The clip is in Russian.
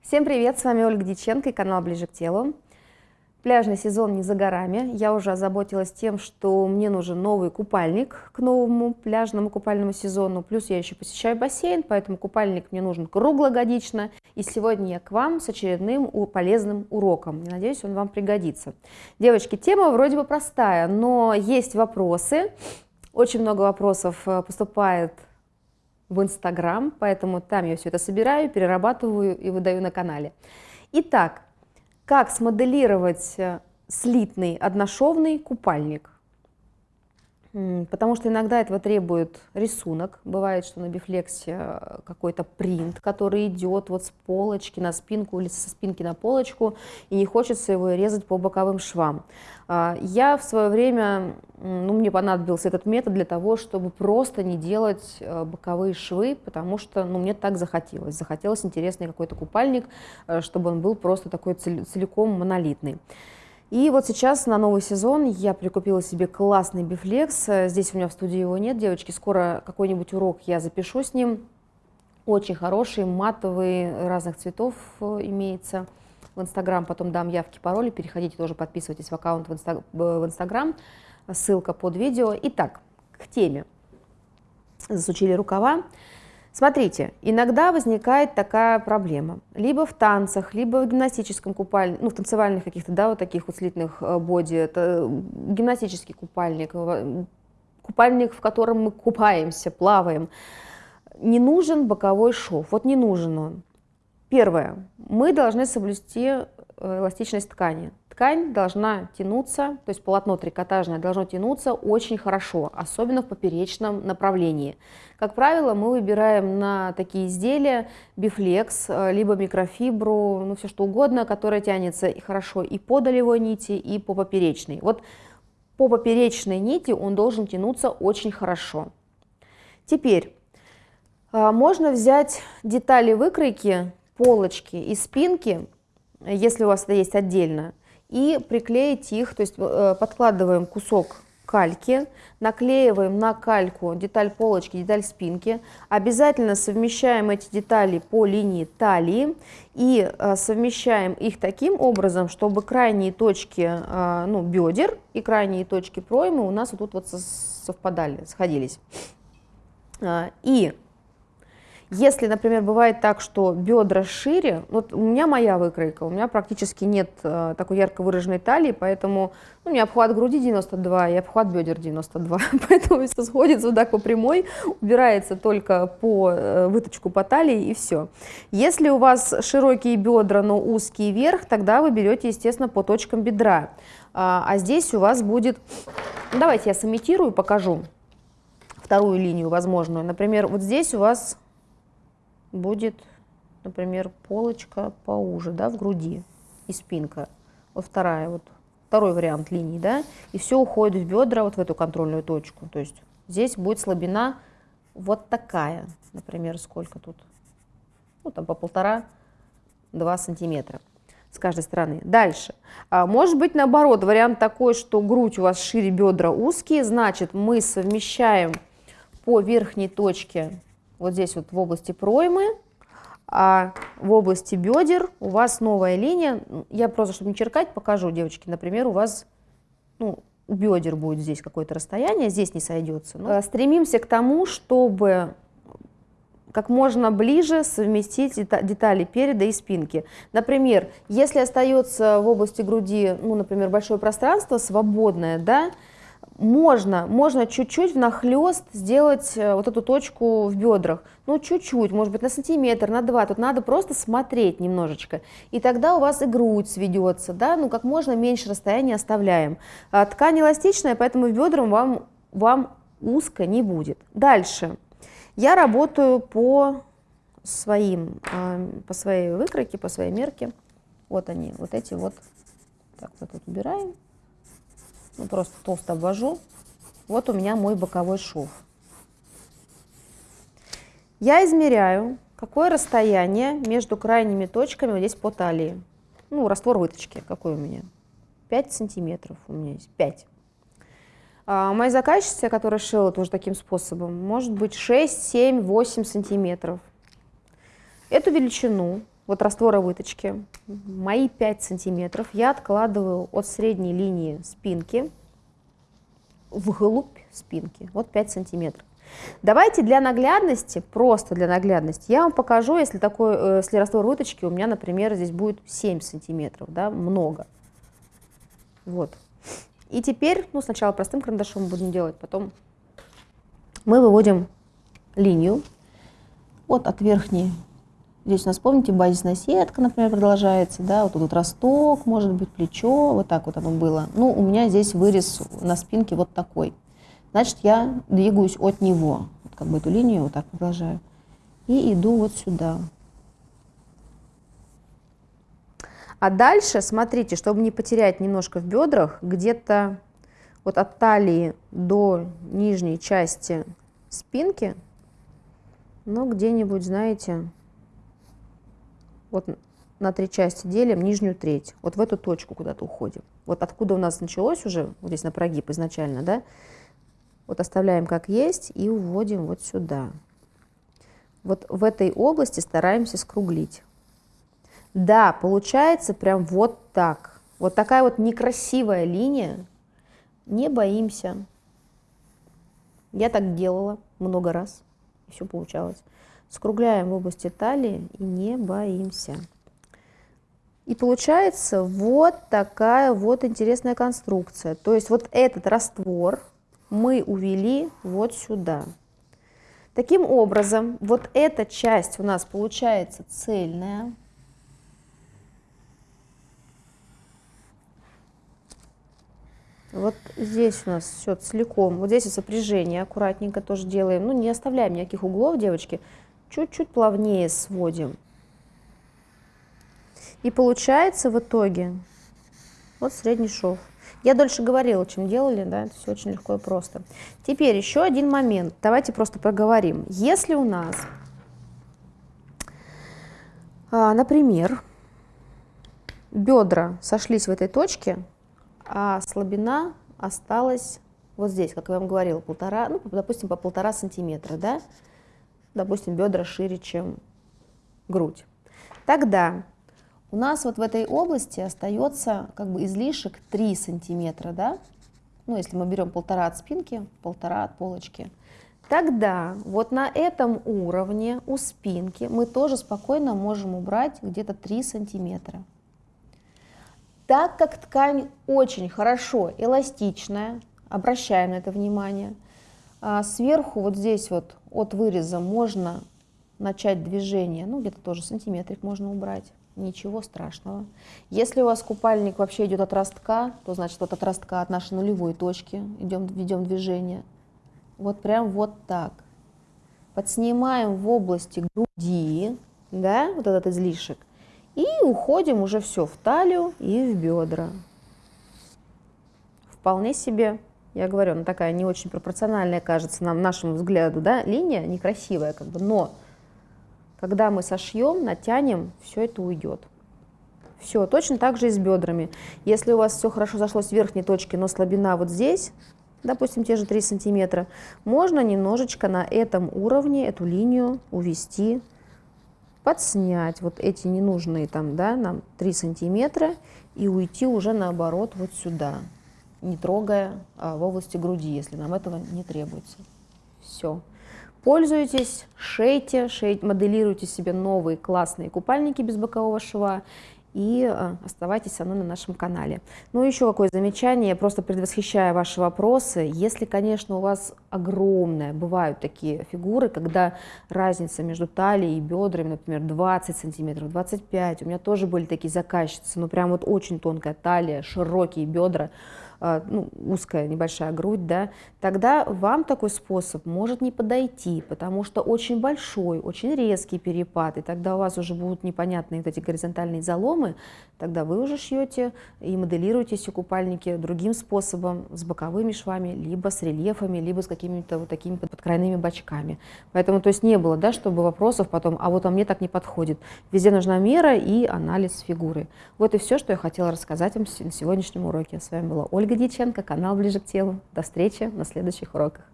Всем привет, с вами Ольга Диченко и канал Ближе к телу. Пляжный сезон не за горами. Я уже озаботилась тем, что мне нужен новый купальник к новому пляжному купальному сезону. Плюс я еще посещаю бассейн, поэтому купальник мне нужен круглогодично. И сегодня я к вам с очередным полезным уроком. Я надеюсь, он вам пригодится. Девочки, тема вроде бы простая, но есть вопросы. Очень много вопросов э, поступает в Инстаграм, поэтому там я все это собираю, перерабатываю и выдаю на канале. Итак, как смоделировать э, слитный одношовный купальник? Потому что иногда этого требует рисунок. Бывает, что на бифлексе э, какой-то принт, который идет вот с полочки на спинку или со спинки на полочку, и не хочется его резать по боковым швам. А, я в свое время, ну, мне понадобился этот метод для того, чтобы просто не делать э, боковые швы, потому что ну, мне так захотелось. Захотелось интересный какой-то купальник, э, чтобы он был просто такой целиком монолитный. И вот сейчас на новый сезон я прикупила себе классный бифлекс. Здесь у меня в студии его нет, девочки. Скоро какой-нибудь урок я запишу с ним. Очень хороший, матовый, разных цветов э, имеется. В Инстаграм потом дам явки, пароли. Переходите тоже, подписывайтесь в аккаунт в Инстаграм. Ссылка под видео. Итак, к теме. Засучили рукава. Смотрите, иногда возникает такая проблема. Либо в танцах, либо в гимнастическом купальнике, ну, в танцевальных каких-то, да, вот таких вот э, боди, это гимнастический купальник, купальник, в котором мы купаемся, плаваем. Не нужен боковой шов, вот не нужен он. Первое, мы должны соблюсти э, эластичность ткани ткань должна тянуться, то есть полотно трикотажное должно тянуться очень хорошо, особенно в поперечном направлении. Как правило, мы выбираем на такие изделия бифлекс, э, либо микрофибру, ну все что угодно, которое тянется и хорошо и по долевой нити, и по поперечной. Вот по поперечной нити он должен тянуться очень хорошо. Теперь э, можно взять детали выкройки, полочки и спинки, если у вас это есть отдельно, и приклеить их, то есть э, подкладываем кусок кальки, наклеиваем на кальку деталь полочки, деталь спинки, обязательно совмещаем эти детали по линии талии и э, совмещаем их таким образом, чтобы крайние точки э, ну, бедер и крайние точки проймы у нас вот тут вот совпадали, сходились. И если, например, бывает так, что бедра шире, вот у меня моя выкройка, у меня практически нет э, такой ярко выраженной талии, поэтому ну, у меня обхват груди 92 и обхват бедер 92, поэтому все сходится вот так по прямой, убирается только по э, выточку по талии и все. Если у вас широкие бедра, но узкий верх, тогда вы берете, естественно, по точкам бедра. А, а здесь у вас будет, давайте я сымитирую, покажу вторую линию возможную. Например, вот здесь у вас будет, например, полочка поуже, да, в груди и спинка. Вот вторая, вот второй вариант линии, да, и все уходит в бедра, вот в эту контрольную точку. То есть здесь будет слабина вот такая, например, сколько тут? Ну, там по полтора-два сантиметра с каждой стороны. Дальше. А, может быть, наоборот, вариант такой, что грудь у вас шире, бедра узкие, значит, мы совмещаем по верхней точке вот здесь вот в области проймы, а в области бедер у вас новая линия. Я просто, чтобы не черкать, покажу, девочки. Например, у вас ну, у бедер будет здесь какое-то расстояние, здесь не сойдется. Но стремимся к тому, чтобы как можно ближе совместить детали переда и спинки. Например, если остается в области груди, ну, например, большое пространство свободное, да, можно, можно чуть-чуть внахлёст сделать э, вот эту точку в бедрах. Ну, чуть-чуть, может быть, на сантиметр, на два. Тут надо просто смотреть немножечко. И тогда у вас и грудь сведется, да, ну, как можно меньше расстояния оставляем. А ткань эластичная, поэтому в бедрам вам, вам узко не будет. Дальше. Я работаю по своим, а, по своей выкройке, по своей мерке. Вот они, вот эти вот. Так, вот тут убираем ну, просто толсто обвожу. Вот у меня мой боковой шов. Я измеряю, какое расстояние между крайними точками вот здесь по талии. Ну, раствор выточки какой у меня? 5 сантиметров у меня есть, 5. А моя заказчица, которая шила тоже таким способом, может быть 6, 7, 8 сантиметров. Эту величину вот раствора выточки, мои 5 сантиметров я откладываю от средней линии спинки вглубь спинки, вот 5 сантиметров. Давайте для наглядности, просто для наглядности, я вам покажу, если, такой, э, если раствор выточки у меня, например, здесь будет 7 сантиметров, да, много. Вот. И теперь, ну, сначала простым карандашом будем делать, потом мы выводим линию вот от верхней. Здесь у нас, помните, базисная сетка, например, продолжается, да, вот тут росток, может быть, плечо, вот так вот оно было. Ну, у меня здесь вырез на спинке вот такой. Значит, я двигаюсь от него, вот как бы эту линию вот так продолжаю, и иду вот сюда. А дальше, смотрите, чтобы не потерять немножко в бедрах, где-то вот от талии до нижней части спинки, ну, где-нибудь, знаете, вот на три части делим нижнюю треть, вот в эту точку куда-то уходим. Вот откуда у нас началось уже, вот здесь на прогиб изначально, да, вот оставляем как есть и уводим вот сюда. Вот в этой области стараемся скруглить. Да, получается прям вот так. Вот такая вот некрасивая линия. Не боимся. Я так делала много раз, и все получалось. Скругляем в области талии и не боимся. И получается вот такая вот интересная конструкция. То есть вот этот раствор мы увели вот сюда. Таким образом, вот эта часть у нас получается цельная. Вот здесь у нас все целиком. Вот здесь сопряжение аккуратненько тоже делаем. Ну, не оставляем никаких углов, девочки. Чуть-чуть плавнее сводим. И получается в итоге вот средний шов. Я дольше говорила, чем делали, да, это все очень легко и просто. Теперь еще один момент. Давайте просто проговорим. Если у нас, а, например, бедра сошлись в этой точке, а слабина осталась вот здесь, как я вам говорила, полтора, ну, допустим, по полтора сантиметра, да, допустим, бедра шире, чем грудь. Тогда у нас вот в этой области остается как бы излишек 3 сантиметра, да, ну, если мы берем полтора от спинки, полтора от полочки, тогда вот на этом уровне у спинки мы тоже спокойно можем убрать где-то 3 сантиметра. Так как ткань очень хорошо эластичная, обращаем на это внимание, а сверху вот здесь вот от выреза можно начать движение, ну где-то тоже сантиметрик можно убрать, ничего страшного. Если у вас купальник вообще идет от ростка, то значит вот от ростка, от нашей нулевой точки идем, ведем движение. Вот прям вот так. Подснимаем в области груди, да, вот этот излишек, и уходим уже все в талию и в бедра. Вполне себе, я говорю, она такая не очень пропорциональная, кажется нам, нашему взгляду, да, линия некрасивая, как бы, но когда мы сошьем, натянем, все это уйдет. Все, точно так же и с бедрами. Если у вас все хорошо зашло с верхней точки, но слабина вот здесь, допустим, те же 3 сантиметра, можно немножечко на этом уровне эту линию увести подснять вот эти ненужные там, да, нам 3 сантиметра и уйти уже наоборот вот сюда, не трогая а, в области груди, если нам этого не требуется. Все. Пользуйтесь, шейте, шейте, моделируйте себе новые классные купальники без бокового шва и э, оставайтесь со мной на нашем канале. Ну, еще какое замечание, просто предвосхищая ваши вопросы, если, конечно, у вас огромная, бывают такие фигуры, когда разница между талией и бедрами, например, 20 сантиметров, 25, у меня тоже были такие заказчицы, ну, прям вот очень тонкая талия, широкие бедра, а, ну, узкая небольшая грудь, да, тогда вам такой способ может не подойти, потому что очень большой, очень резкий перепад, и тогда у вас уже будут непонятные вот эти горизонтальные заломы, тогда вы уже шьете и моделируете эти купальники другим способом, с боковыми швами, либо с рельефами, либо с какими-то вот такими подкрайными бочками. Поэтому, то есть не было, да, чтобы вопросов потом, а вот а мне так не подходит. Везде нужна мера и анализ фигуры. Вот и все, что я хотела рассказать вам на сегодняшнем уроке. С вами была Ольга Ольга Дьяченко, канал «Ближе к телу». До встречи на следующих уроках.